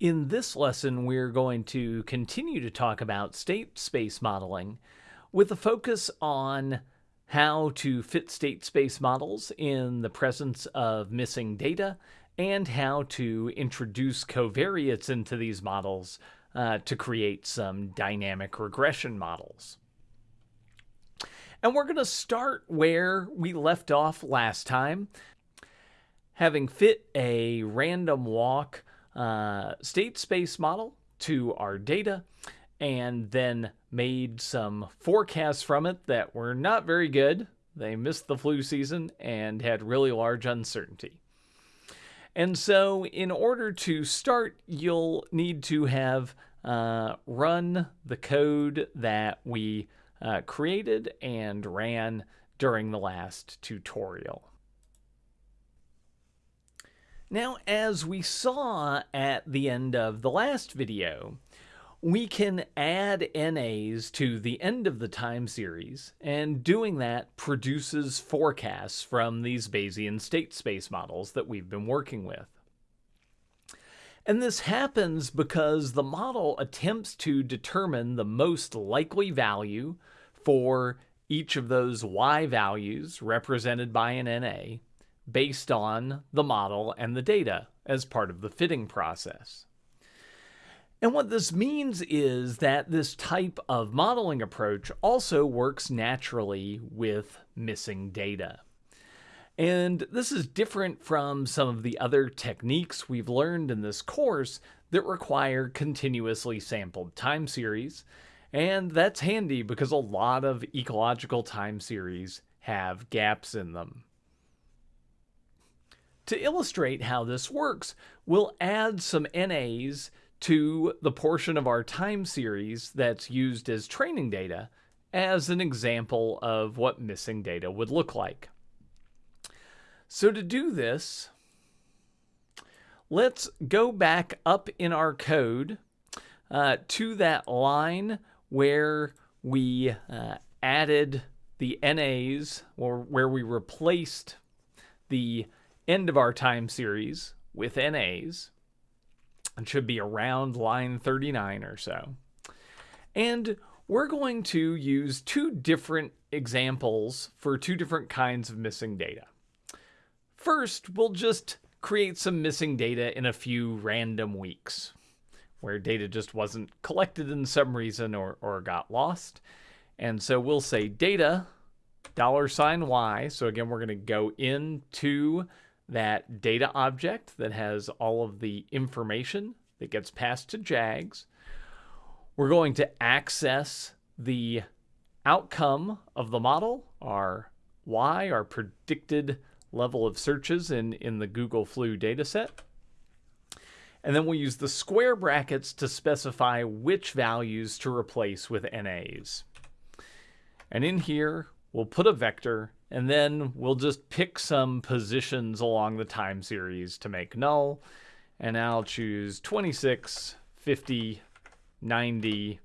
In this lesson, we're going to continue to talk about state space modeling with a focus on how to fit state space models in the presence of missing data and how to introduce covariates into these models uh, to create some dynamic regression models. And we're going to start where we left off last time, having fit a random walk uh, state space model to our data and then made some forecasts from it that were not very good. They missed the flu season and had really large uncertainty. And so, in order to start, you'll need to have uh, run the code that we uh, created and ran during the last tutorial. Now, as we saw at the end of the last video, we can add NAs to the end of the time series, and doing that produces forecasts from these Bayesian state space models that we've been working with. And this happens because the model attempts to determine the most likely value for each of those y values represented by an NA based on the model and the data as part of the fitting process. And what this means is that this type of modeling approach also works naturally with missing data. And this is different from some of the other techniques we've learned in this course that require continuously sampled time series. And that's handy because a lot of ecological time series have gaps in them. To illustrate how this works, we'll add some NAs to the portion of our time series that's used as training data as an example of what missing data would look like. So to do this, let's go back up in our code uh, to that line where we uh, added the NAs or where we replaced the end of our time series with NAs. It should be around line 39 or so. And we're going to use two different examples for two different kinds of missing data. First, we'll just create some missing data in a few random weeks where data just wasn't collected in some reason or, or got lost. And so we'll say data dollar sign y. So again, we're going to go into that data object that has all of the information that gets passed to JAGS. We're going to access the outcome of the model, our Y, our predicted level of searches in, in the Google Flu dataset. And then we'll use the square brackets to specify which values to replace with NAs. And in here, we'll put a vector and then we'll just pick some positions along the time series to make null. And I'll choose 26, 50, 90,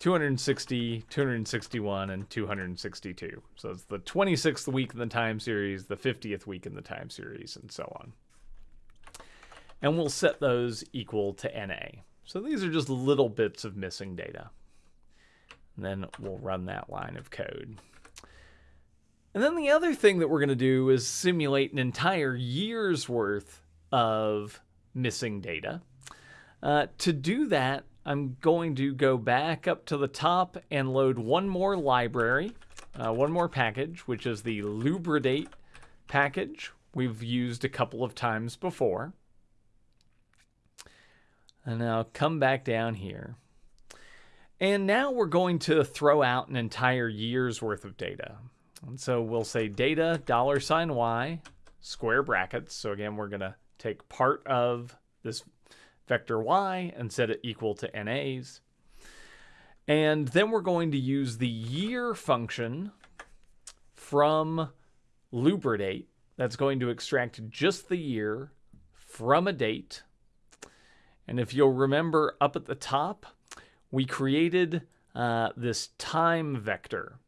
260, 261, and 262. So it's the 26th week in the time series, the 50th week in the time series, and so on. And we'll set those equal to NA. So these are just little bits of missing data. And then we'll run that line of code. And then the other thing that we're going to do is simulate an entire year's worth of missing data. Uh, to do that, I'm going to go back up to the top and load one more library, uh, one more package, which is the Lubridate package we've used a couple of times before. And I'll come back down here. And now we're going to throw out an entire year's worth of data. And so we'll say data dollar sign y square brackets. So again, we're going to take part of this vector y and set it equal to NAs. And then we're going to use the year function from lubridate that's going to extract just the year from a date. And if you'll remember up at the top, we created uh, this time vector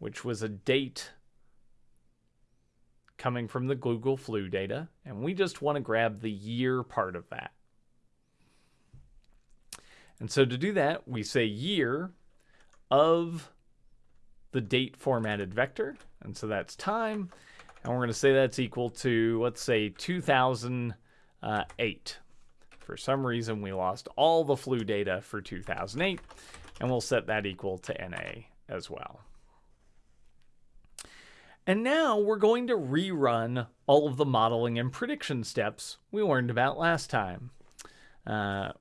which was a date coming from the Google flu data, and we just want to grab the year part of that. And so to do that, we say year of the date formatted vector. And so that's time. And we're going to say that's equal to, let's say, 2008. For some reason, we lost all the flu data for 2008, and we'll set that equal to NA as well. And now we're going to rerun all of the modeling and prediction steps we learned about last time. Uh,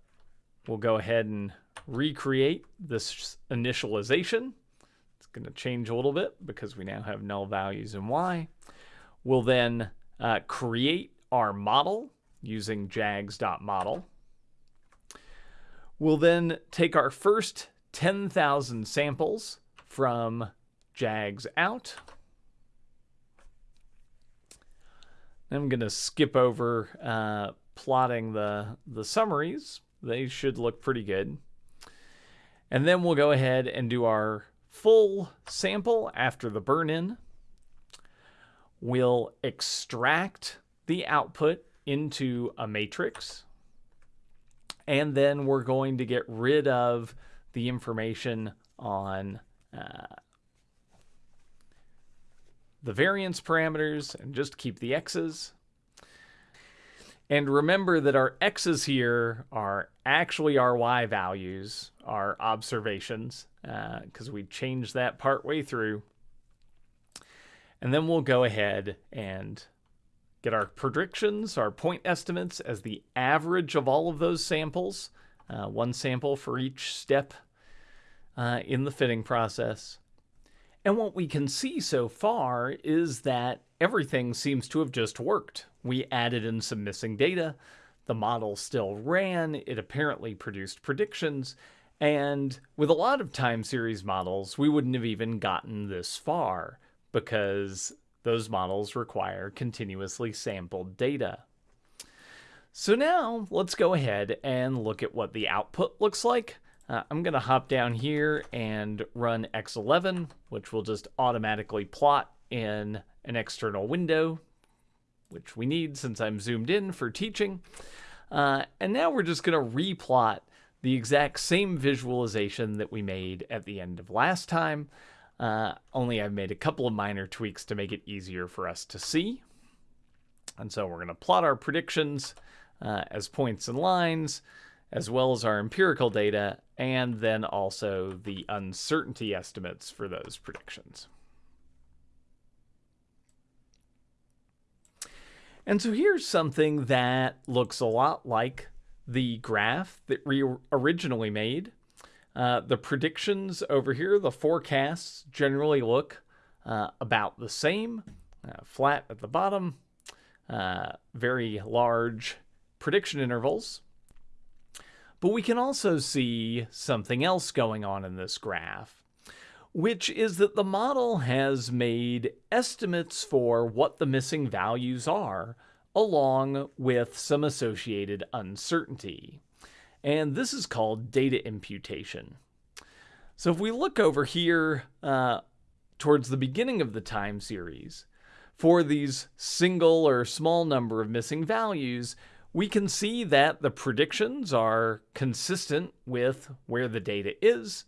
we'll go ahead and recreate this initialization. It's going to change a little bit because we now have null values in y. We'll then uh, create our model using jags.model. We'll then take our first 10,000 samples from jags out. I'm going to skip over uh, plotting the, the summaries. They should look pretty good. And then we'll go ahead and do our full sample after the burn in. We'll extract the output into a matrix. And then we're going to get rid of the information on uh, the variance parameters and just keep the x's. And remember that our x's here are actually our y values, our observations, because uh, we changed that part way through. And then we'll go ahead and get our predictions, our point estimates as the average of all of those samples, uh, one sample for each step uh, in the fitting process. And what we can see so far is that everything seems to have just worked. We added in some missing data, the model still ran, it apparently produced predictions, and with a lot of time series models, we wouldn't have even gotten this far because those models require continuously sampled data. So now let's go ahead and look at what the output looks like. Uh, I'm going to hop down here and run X11, which will just automatically plot in an external window, which we need since I'm zoomed in for teaching. Uh, and now we're just going to replot the exact same visualization that we made at the end of last time, uh, only I've made a couple of minor tweaks to make it easier for us to see. And so we're going to plot our predictions uh, as points and lines, as well as our empirical data, and then also the uncertainty estimates for those predictions. And so here's something that looks a lot like the graph that we originally made. Uh, the predictions over here, the forecasts generally look uh, about the same, uh, flat at the bottom, uh, very large prediction intervals. But we can also see something else going on in this graph, which is that the model has made estimates for what the missing values are, along with some associated uncertainty. And this is called data imputation. So if we look over here uh, towards the beginning of the time series, for these single or small number of missing values, we can see that the predictions are consistent with where the data is,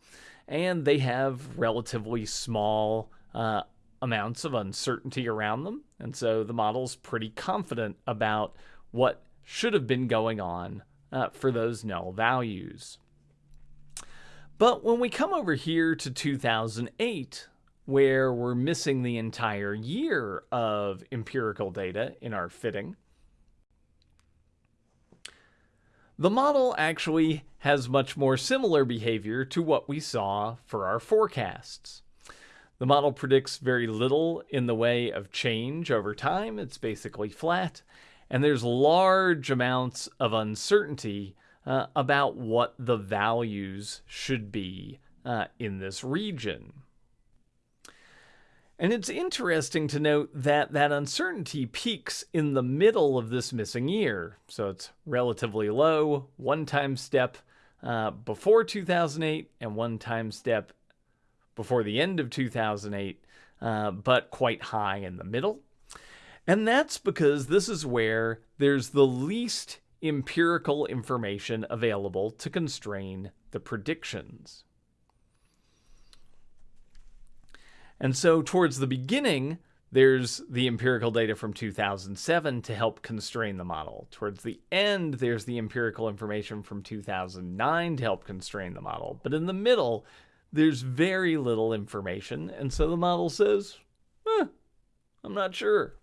and they have relatively small uh, amounts of uncertainty around them. And so the model's pretty confident about what should have been going on uh, for those null values. But when we come over here to 2008, where we're missing the entire year of empirical data in our fitting, the model actually has much more similar behavior to what we saw for our forecasts. The model predicts very little in the way of change over time. It's basically flat and there's large amounts of uncertainty uh, about what the values should be uh, in this region. And it's interesting to note that that uncertainty peaks in the middle of this missing year. So it's relatively low, one time step uh, before 2008 and one time step before the end of 2008, uh, but quite high in the middle. And that's because this is where there's the least empirical information available to constrain the predictions. And so, towards the beginning, there's the empirical data from 2007 to help constrain the model. Towards the end, there's the empirical information from 2009 to help constrain the model. But in the middle, there's very little information, and so the model says, eh, I'm not sure.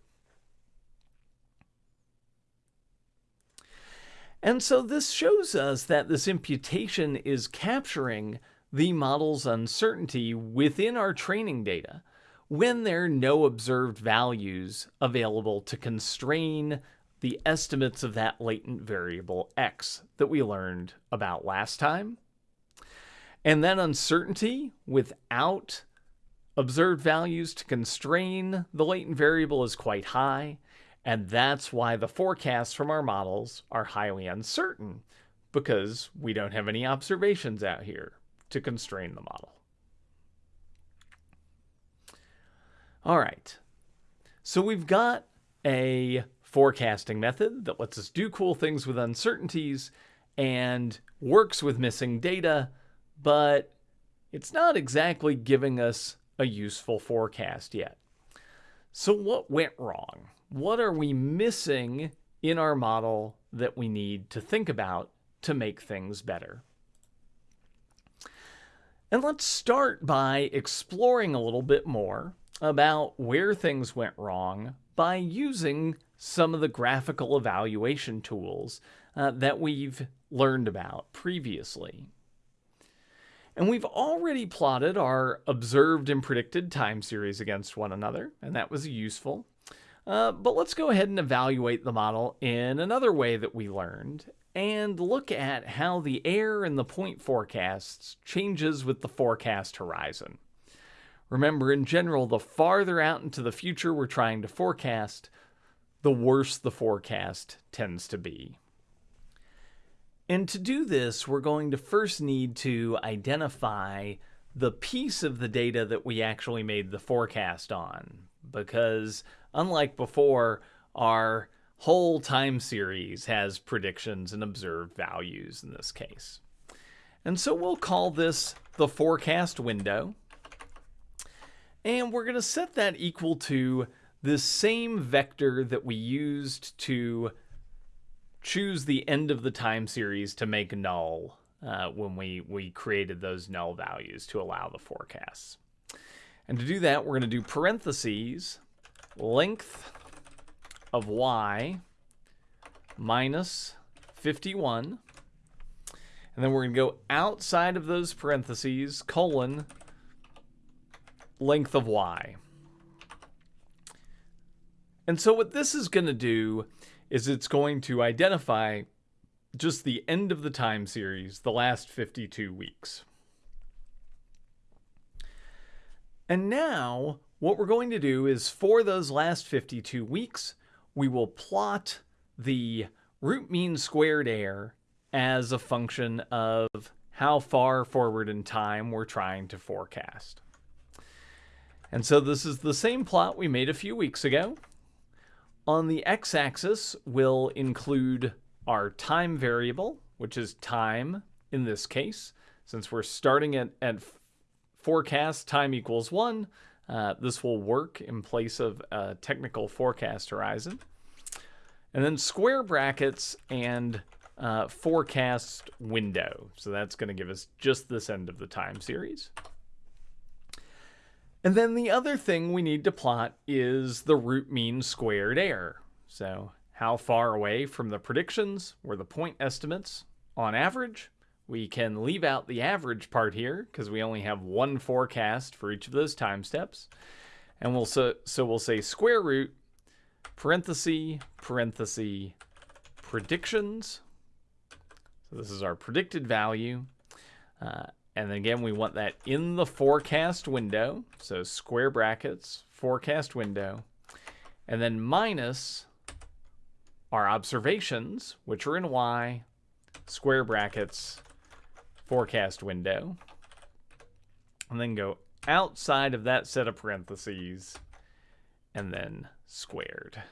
And so this shows us that this imputation is capturing the model's uncertainty within our training data when there are no observed values available to constrain the estimates of that latent variable x that we learned about last time. And that uncertainty without observed values to constrain the latent variable is quite high. And that's why the forecasts from our models are highly uncertain because we don't have any observations out here to constrain the model. All right, so we've got a forecasting method that lets us do cool things with uncertainties and works with missing data, but it's not exactly giving us a useful forecast yet. So what went wrong? What are we missing in our model that we need to think about to make things better? And let's start by exploring a little bit more about where things went wrong by using some of the graphical evaluation tools uh, that we've learned about previously. And we've already plotted our observed and predicted time series against one another, and that was useful. Uh, but let's go ahead and evaluate the model in another way that we learned and look at how the air in the point forecasts changes with the forecast horizon. Remember, in general, the farther out into the future we're trying to forecast, the worse the forecast tends to be. And to do this, we're going to first need to identify the piece of the data that we actually made the forecast on. Because unlike before, our whole time series has predictions and observed values in this case. And so we'll call this the forecast window. And we're going to set that equal to the same vector that we used to choose the end of the time series to make null uh, when we, we created those null values to allow the forecasts. And to do that, we're going to do parentheses, length of y minus 51. And then we're going to go outside of those parentheses, colon, length of y. And so what this is going to do is it's going to identify just the end of the time series, the last 52 weeks. And now what we're going to do is for those last 52 weeks, we will plot the root mean squared error as a function of how far forward in time we're trying to forecast. And so this is the same plot we made a few weeks ago. On the x-axis, we'll include our time variable, which is time in this case. Since we're starting at, at forecast time equals 1, uh, this will work in place of a technical forecast horizon. And then square brackets and uh, forecast window. So that's going to give us just this end of the time series. And then the other thing we need to plot is the root mean squared error. So how far away from the predictions were the point estimates on average. We can leave out the average part here because we only have one forecast for each of those time steps. And we'll so, so we'll say square root parenthesis parenthesis predictions. So this is our predicted value. Uh, and then again, we want that in the forecast window. So square brackets, forecast window. And then minus our observations, which are in Y, square brackets, forecast window. And then go outside of that set of parentheses and then squared.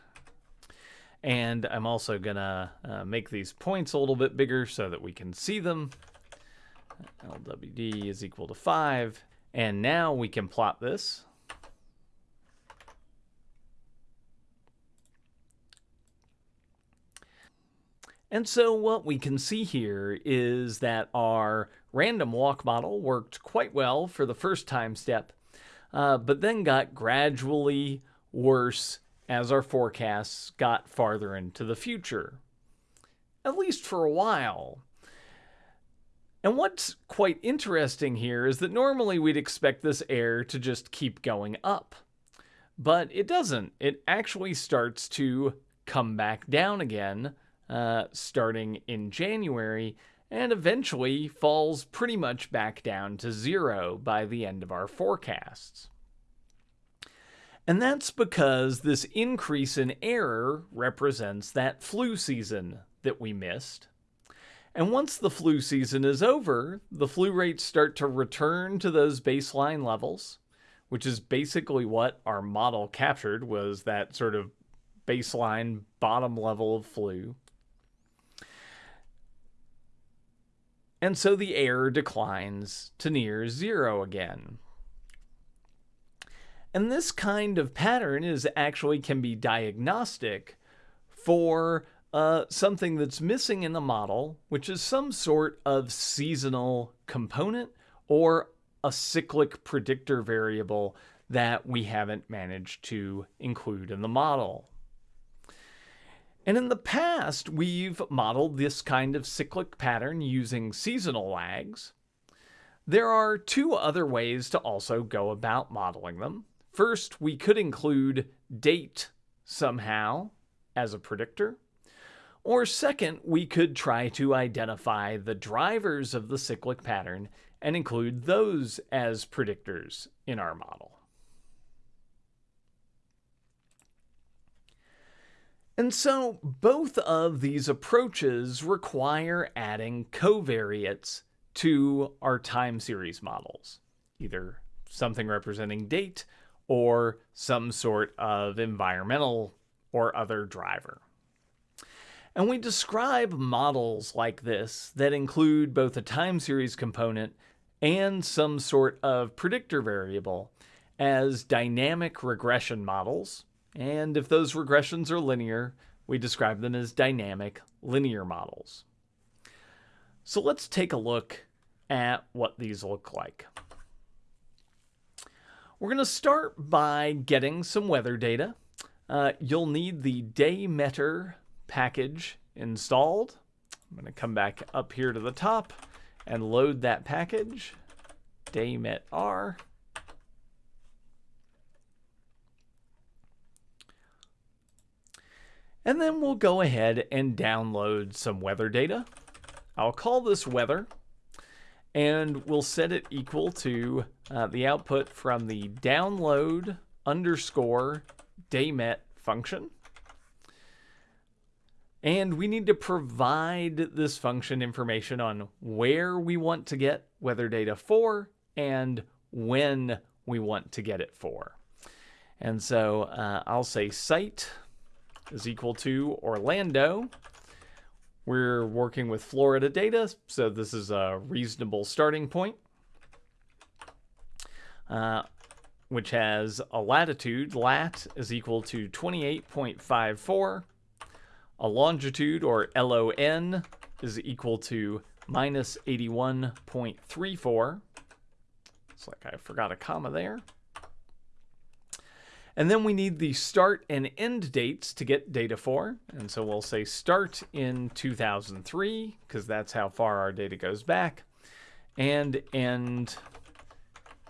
And I'm also going to uh, make these points a little bit bigger so that we can see them. LWD is equal to 5. And now we can plot this. And so what we can see here is that our random walk model worked quite well for the first time step, uh, but then got gradually worse as our forecasts got farther into the future, at least for a while. And what's quite interesting here is that normally we'd expect this error to just keep going up. But it doesn't. It actually starts to come back down again uh, starting in January and eventually falls pretty much back down to zero by the end of our forecasts. And that's because this increase in error represents that flu season that we missed. And once the flu season is over, the flu rates start to return to those baseline levels, which is basically what our model captured was that sort of baseline bottom level of flu. And so the error declines to near zero again. And this kind of pattern is actually can be diagnostic for uh, something that's missing in the model, which is some sort of seasonal component or a cyclic predictor variable that we haven't managed to include in the model. And in the past, we've modeled this kind of cyclic pattern using seasonal lags. There are two other ways to also go about modeling them. First, we could include date somehow as a predictor. Or second, we could try to identify the drivers of the cyclic pattern and include those as predictors in our model. And so both of these approaches require adding covariates to our time series models, either something representing date or some sort of environmental or other driver. And we describe models like this that include both a time series component and some sort of predictor variable as dynamic regression models. And if those regressions are linear, we describe them as dynamic linear models. So let's take a look at what these look like. We're going to start by getting some weather data. Uh, you'll need the daymetr package installed. I'm going to come back up here to the top and load that package, daymet-r. And then we'll go ahead and download some weather data. I'll call this weather and we'll set it equal to uh, the output from the download underscore daymet function. And we need to provide this function information on where we want to get weather data for and when we want to get it for. And so uh, I'll say site is equal to Orlando we're working with Florida data, so this is a reasonable starting point, uh, which has a latitude, lat is equal to 28.54, a longitude, or LON, is equal to minus 81.34. It's like I forgot a comma there. And then we need the start and end dates to get data for. And so we'll say start in 2003, because that's how far our data goes back, and end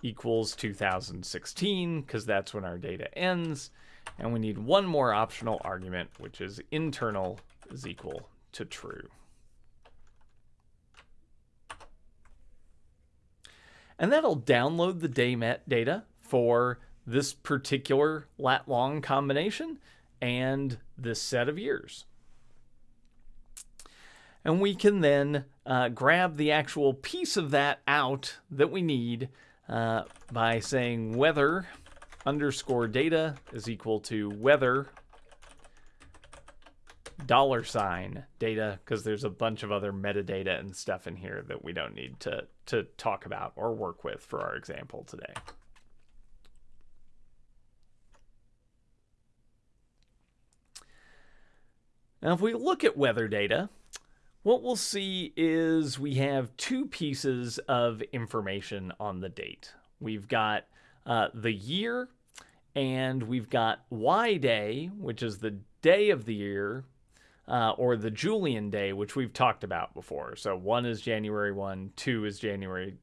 equals 2016, because that's when our data ends. And we need one more optional argument, which is internal is equal to true. And that'll download the data for this particular lat long combination and this set of years. And we can then uh, grab the actual piece of that out that we need uh, by saying weather underscore data is equal to weather dollar sign data because there's a bunch of other metadata and stuff in here that we don't need to, to talk about or work with for our example today. Now, if we look at weather data, what we'll see is we have two pieces of information on the date. We've got uh, the year and we've got Y day, which is the day of the year, uh, or the Julian day, which we've talked about before. So one is January 1, two is January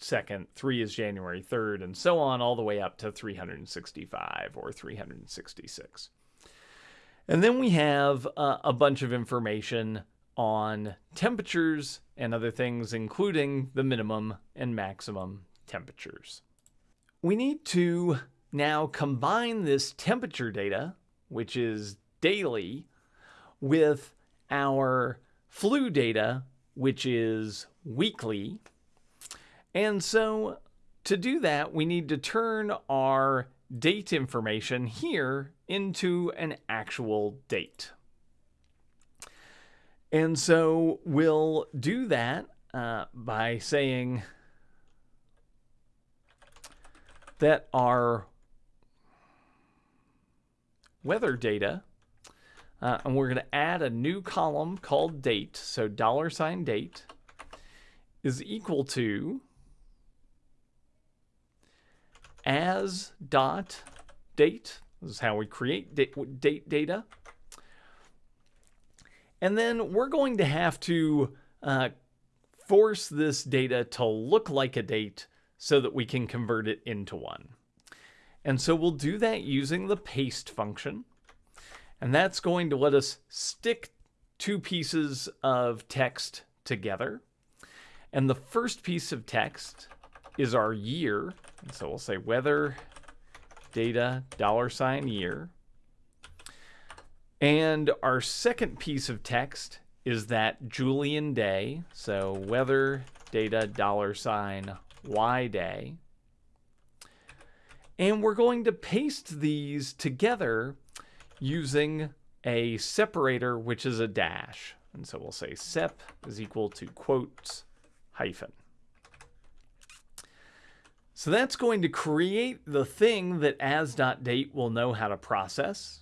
2nd, three is January 3rd, and so on, all the way up to 365 or 366. And then we have uh, a bunch of information on temperatures and other things, including the minimum and maximum temperatures. We need to now combine this temperature data, which is daily, with our flu data, which is weekly. And so to do that, we need to turn our date information here into an actual date. And so we'll do that uh, by saying that our weather data. Uh, and we're going to add a new column called date. So dollar sign date is equal to as dot date. This is how we create date, data. And then we're going to have to uh, force this data to look like a date so that we can convert it into one. And so we'll do that using the paste function. And that's going to let us stick two pieces of text together. And the first piece of text is our year. And so we'll say weather data dollar sign year. And our second piece of text is that Julian day. So weather data dollar sign Y day. And we're going to paste these together using a separator, which is a dash. And so we'll say sep is equal to quotes hyphen. So that's going to create the thing that as.date will know how to process.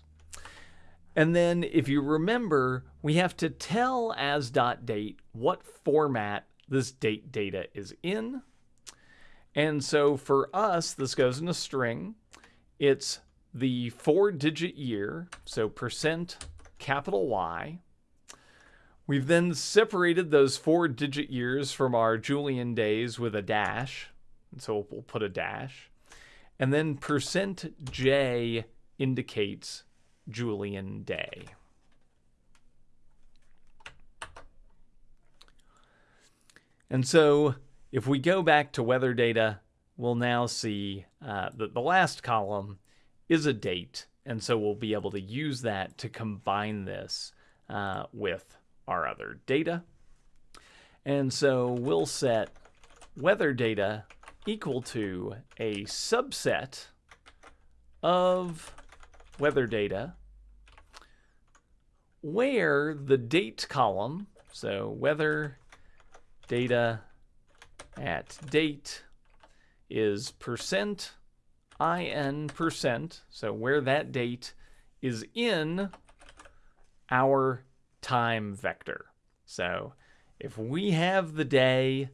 And then if you remember, we have to tell as.date what format this date data is in. And so for us, this goes in a string. It's the four digit year, so percent capital Y. We've then separated those four digit years from our Julian days with a dash. So we'll put a dash. And then percent J indicates Julian day. And so if we go back to weather data, we'll now see uh, that the last column is a date. And so we'll be able to use that to combine this uh, with our other data. And so we'll set weather data equal to a subset of weather data where the date column, so weather data at date is percent in percent, so where that date is in our time vector. So if we have the day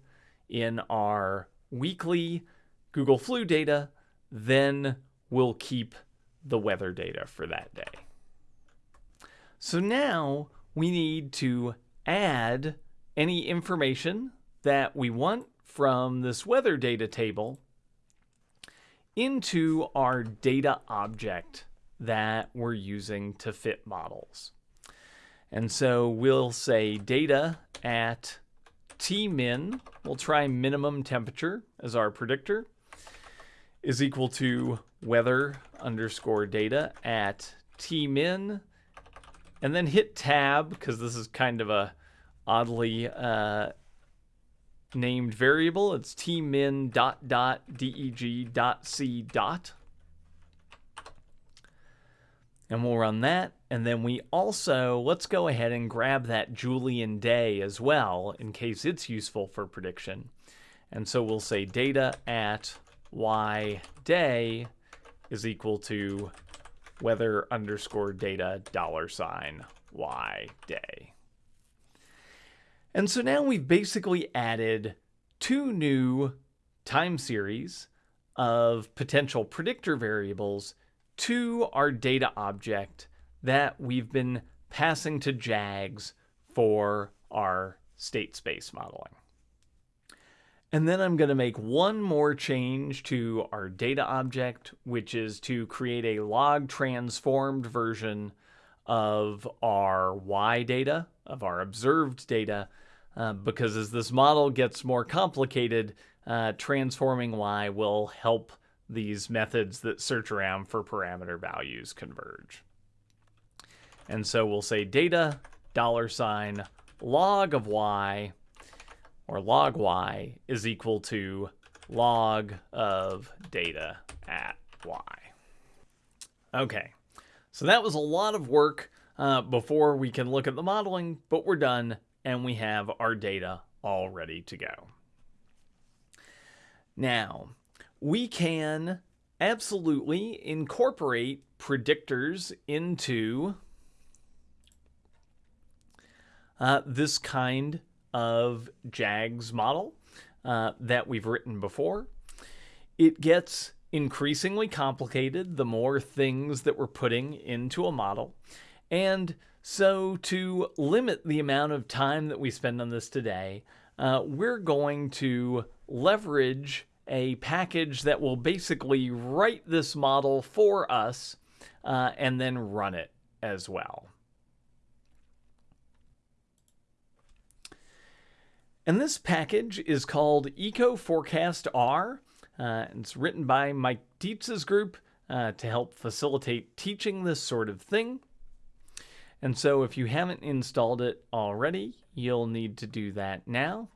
in our weekly Google Flu data, then we'll keep the weather data for that day. So now we need to add any information that we want from this weather data table into our data object that we're using to fit models. And so we'll say data at tmin, we'll try minimum temperature as our predictor, is equal to weather underscore data at tmin, and then hit tab because this is kind of a oddly uh, named variable. It's tmin dot dot deg dot c dot. And we'll run that. And then we also, let's go ahead and grab that Julian day as well in case it's useful for prediction. And so we'll say data at y day is equal to weather underscore data dollar sign y day. And so now we've basically added two new time series of potential predictor variables to our data object that we've been passing to JAGS for our state space modeling. And then I'm going to make one more change to our data object, which is to create a log transformed version of our Y data, of our observed data, uh, because as this model gets more complicated, uh, transforming Y will help these methods that search around for parameter values converge. And so we'll say data dollar sign log of y or log y is equal to log of data at y. Okay, so that was a lot of work uh, before we can look at the modeling, but we're done and we have our data all ready to go. Now, we can absolutely incorporate predictors into uh, this kind of JAGS model uh, that we've written before. It gets increasingly complicated the more things that we're putting into a model. And so to limit the amount of time that we spend on this today, uh, we're going to leverage a package that will basically write this model for us uh, and then run it as well. And this package is called ecoforecastR. Uh, it's written by Mike Dietze's group uh, to help facilitate teaching this sort of thing. And so if you haven't installed it already, you'll need to do that now.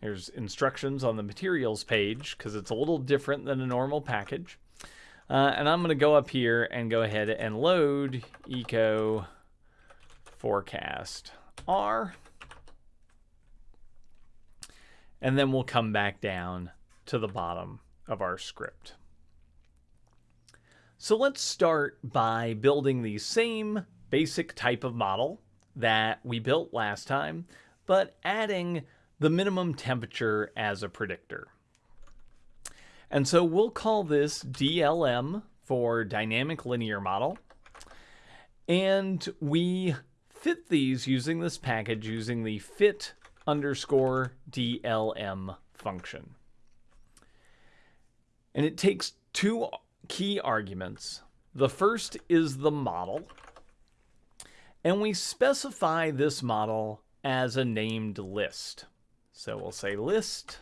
There's instructions on the materials page because it's a little different than a normal package. Uh, and I'm going to go up here and go ahead and load Eco Forecast R. And then we'll come back down to the bottom of our script. So let's start by building the same basic type of model that we built last time, but adding the minimum temperature as a predictor. And so we'll call this DLM for dynamic linear model. And we fit these using this package using the fit underscore DLM function. And it takes two key arguments. The first is the model, and we specify this model as a named list. So we'll say list,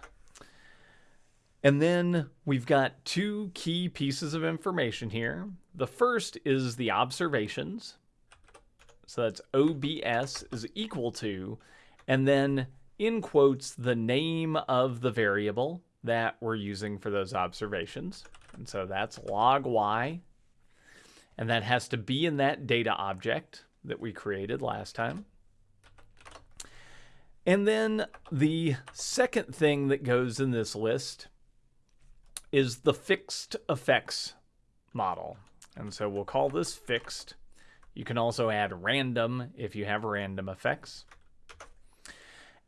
and then we've got two key pieces of information here. The first is the observations, so that's OBS is equal to, and then in quotes, the name of the variable that we're using for those observations. And so that's log y. And that has to be in that data object that we created last time. And then the second thing that goes in this list is the fixed effects model. And so we'll call this fixed. You can also add random if you have random effects.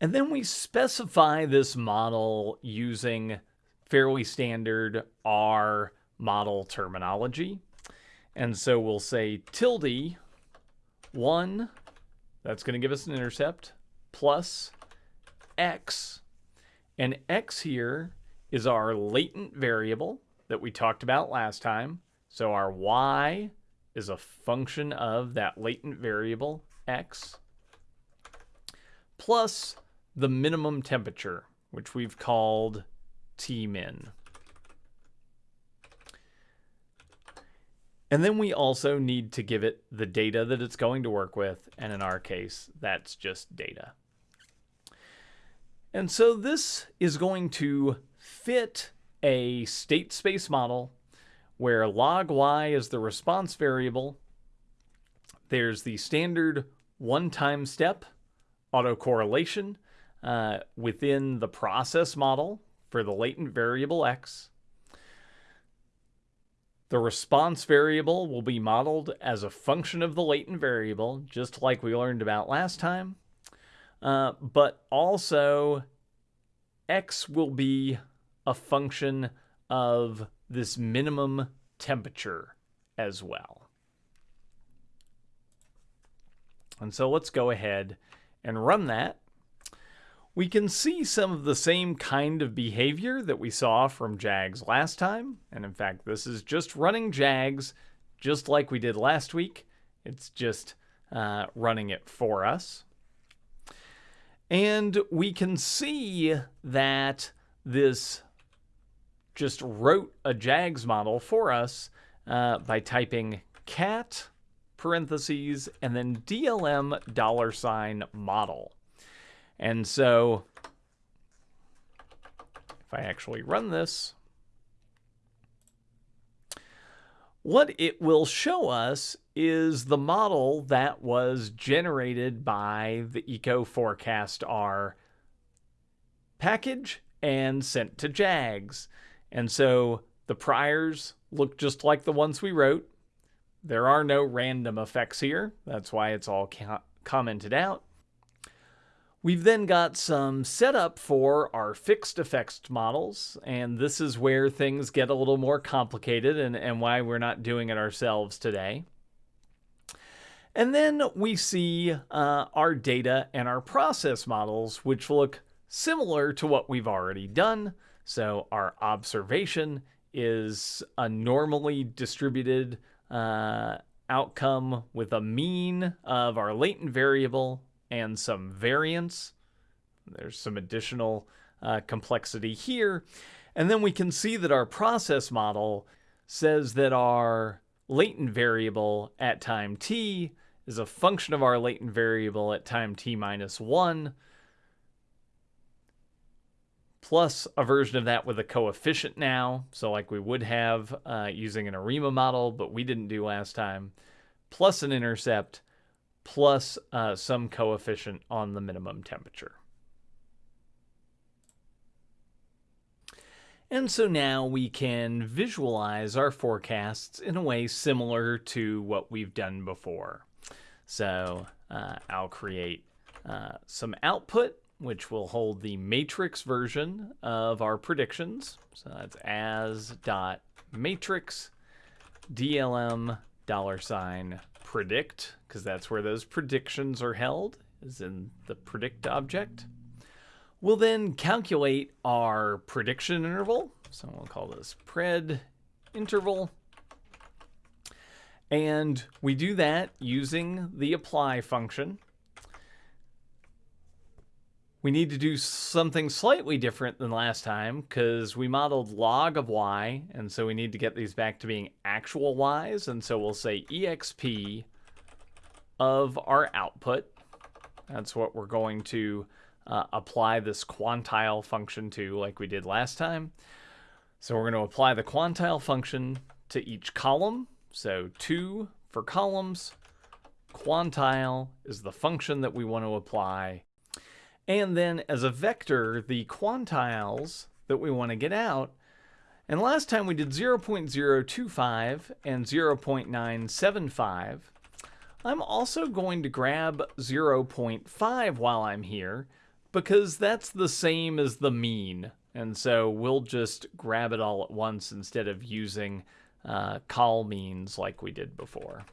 And then we specify this model using fairly standard R model terminology. And so we'll say tilde 1, that's going to give us an intercept, plus x. And x here is our latent variable that we talked about last time. So our y is a function of that latent variable x plus the minimum temperature, which we've called Tmin. And then we also need to give it the data that it's going to work with, and in our case, that's just data. And so this is going to fit a state space model where log y is the response variable. There's the standard one-time step autocorrelation uh, within the process model for the latent variable x. The response variable will be modeled as a function of the latent variable, just like we learned about last time. Uh, but also, x will be a function of this minimum temperature as well. And so let's go ahead and run that. We can see some of the same kind of behavior that we saw from JAGS last time. And in fact, this is just running JAGS just like we did last week. It's just uh, running it for us. And we can see that this just wrote a JAGS model for us uh, by typing cat parentheses and then DLM dollar sign model. And so if I actually run this, what it will show us is the model that was generated by the ecoforecastR package and sent to JAGS. And so the priors look just like the ones we wrote. There are no random effects here. That's why it's all commented out. We've then got some setup for our fixed effects models, and this is where things get a little more complicated and, and why we're not doing it ourselves today. And then we see uh, our data and our process models, which look similar to what we've already done. So our observation is a normally distributed uh, outcome with a mean of our latent variable and some variance. There's some additional uh, complexity here. And then we can see that our process model says that our latent variable at time t is a function of our latent variable at time t minus 1 plus a version of that with a coefficient now. So like we would have uh, using an ARIMA model, but we didn't do last time, plus an intercept, plus uh, some coefficient on the minimum temperature. And so now we can visualize our forecasts in a way similar to what we've done before. So uh, I'll create uh, some output which will hold the matrix version of our predictions. So that's as dot matrix DLM dollar sign predict, because that's where those predictions are held, is in the predict object. We'll then calculate our prediction interval. So we'll call this pred interval. And we do that using the apply function we need to do something slightly different than last time because we modeled log of y, and so we need to get these back to being actual y's, and so we'll say exp of our output. That's what we're going to uh, apply this quantile function to like we did last time. So we're going to apply the quantile function to each column. So 2 for columns. Quantile is the function that we want to apply and then as a vector, the quantiles that we want to get out. And last time we did 0.025 and 0.975. I'm also going to grab 0.5 while I'm here because that's the same as the mean. And so we'll just grab it all at once instead of using uh, col means like we did before.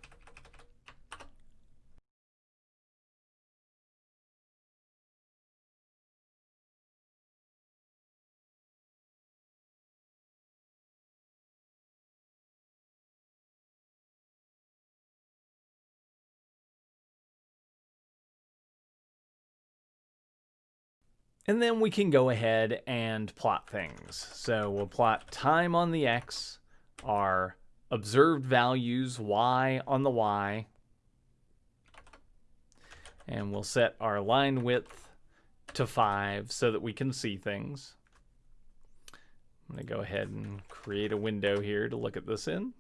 And then we can go ahead and plot things. So we'll plot time on the x, our observed values y on the y, and we'll set our line width to 5 so that we can see things. I'm going to go ahead and create a window here to look at this in.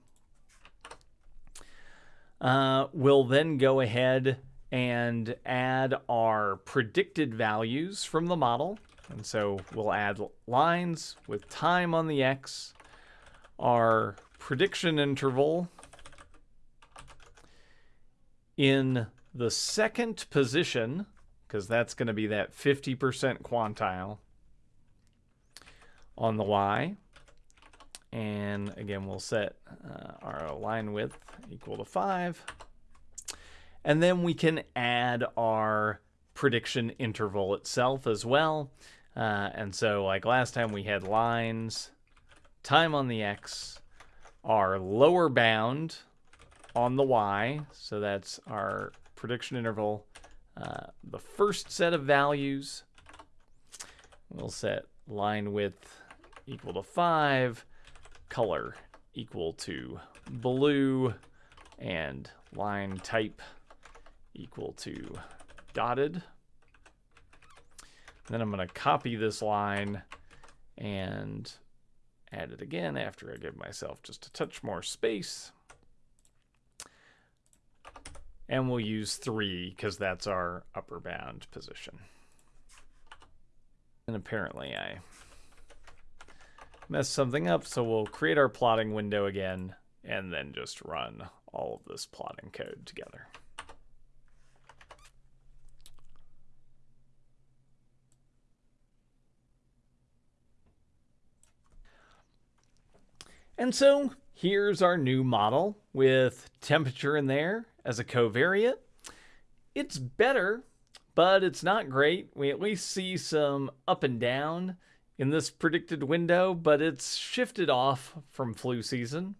Uh, we'll then go ahead and add our predicted values from the model. And so we'll add lines with time on the x, our prediction interval in the second position, because that's going to be that 50% quantile on the y. And again, we'll set uh, our line width equal to 5. And then we can add our prediction interval itself as well. Uh, and so like last time we had lines, time on the x, our lower bound on the y. So that's our prediction interval. Uh, the first set of values, we'll set line width equal to 5 color equal to blue and line type equal to dotted. Then I'm going to copy this line and add it again after I give myself just a touch more space. And we'll use 3 because that's our upper bound position. And apparently I messed something up, so we'll create our plotting window again and then just run all of this plotting code together. And so here's our new model with temperature in there as a covariate. It's better, but it's not great. We at least see some up and down in this predicted window, but it's shifted off from flu season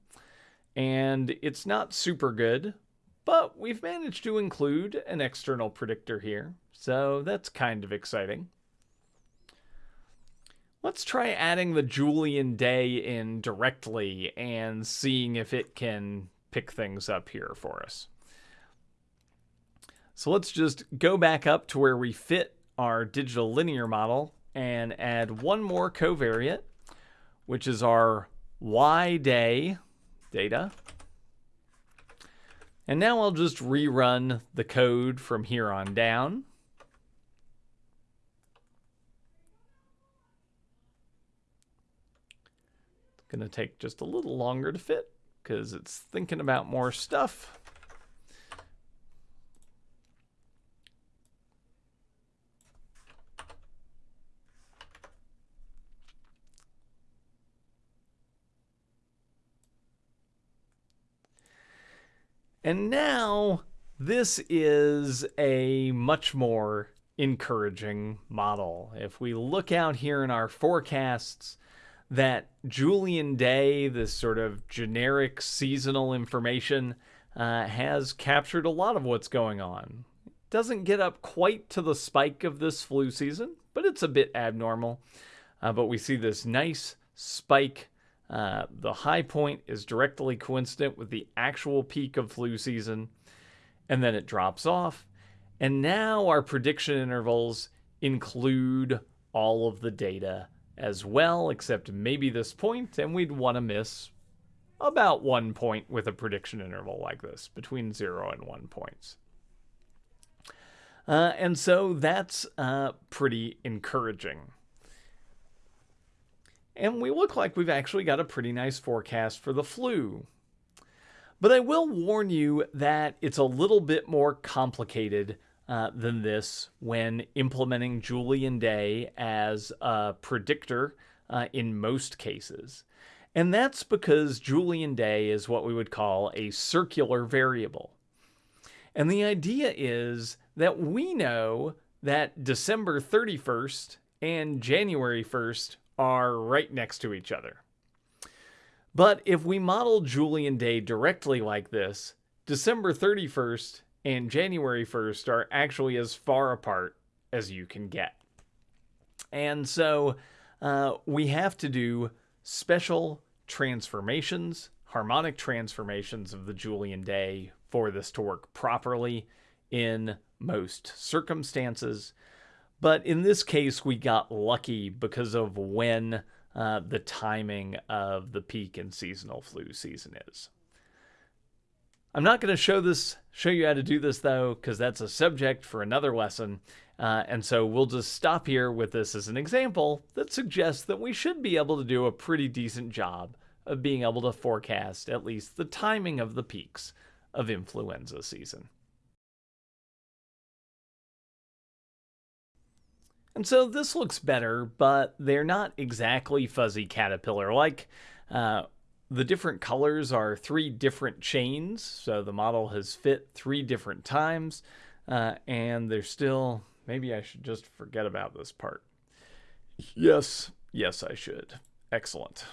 and it's not super good, but we've managed to include an external predictor here, so that's kind of exciting. Let's try adding the Julian day in directly and seeing if it can pick things up here for us. So let's just go back up to where we fit our digital linear model and add one more covariate, which is our y day data. And now I'll just rerun the code from here on down. Going to take just a little longer to fit because it's thinking about more stuff. And now this is a much more encouraging model. If we look out here in our forecasts, that Julian day, this sort of generic seasonal information, uh, has captured a lot of what's going on. Doesn't get up quite to the spike of this flu season, but it's a bit abnormal. Uh, but we see this nice spike uh, the high point is directly coincident with the actual peak of flu season, and then it drops off. And now our prediction intervals include all of the data as well, except maybe this point, and we'd want to miss about one point with a prediction interval like this, between zero and one points. Uh, and so that's uh, pretty encouraging. And we look like we've actually got a pretty nice forecast for the flu. But I will warn you that it's a little bit more complicated uh, than this when implementing Julian Day as a predictor uh, in most cases. And that's because Julian Day is what we would call a circular variable. And the idea is that we know that December 31st and January 1st are right next to each other. But if we model Julian Day directly like this, December 31st and January 1st are actually as far apart as you can get. And so uh, we have to do special transformations, harmonic transformations of the Julian Day for this to work properly in most circumstances. But in this case, we got lucky because of when uh, the timing of the peak in seasonal flu season is. I'm not going to show this, show you how to do this though, because that's a subject for another lesson. Uh, and so we'll just stop here with this as an example that suggests that we should be able to do a pretty decent job of being able to forecast at least the timing of the peaks of influenza season. And so this looks better, but they're not exactly fuzzy caterpillar. Like uh, the different colors are three different chains, so the model has fit three different times, uh, and they're still, maybe I should just forget about this part. Yes, yes I should. Excellent.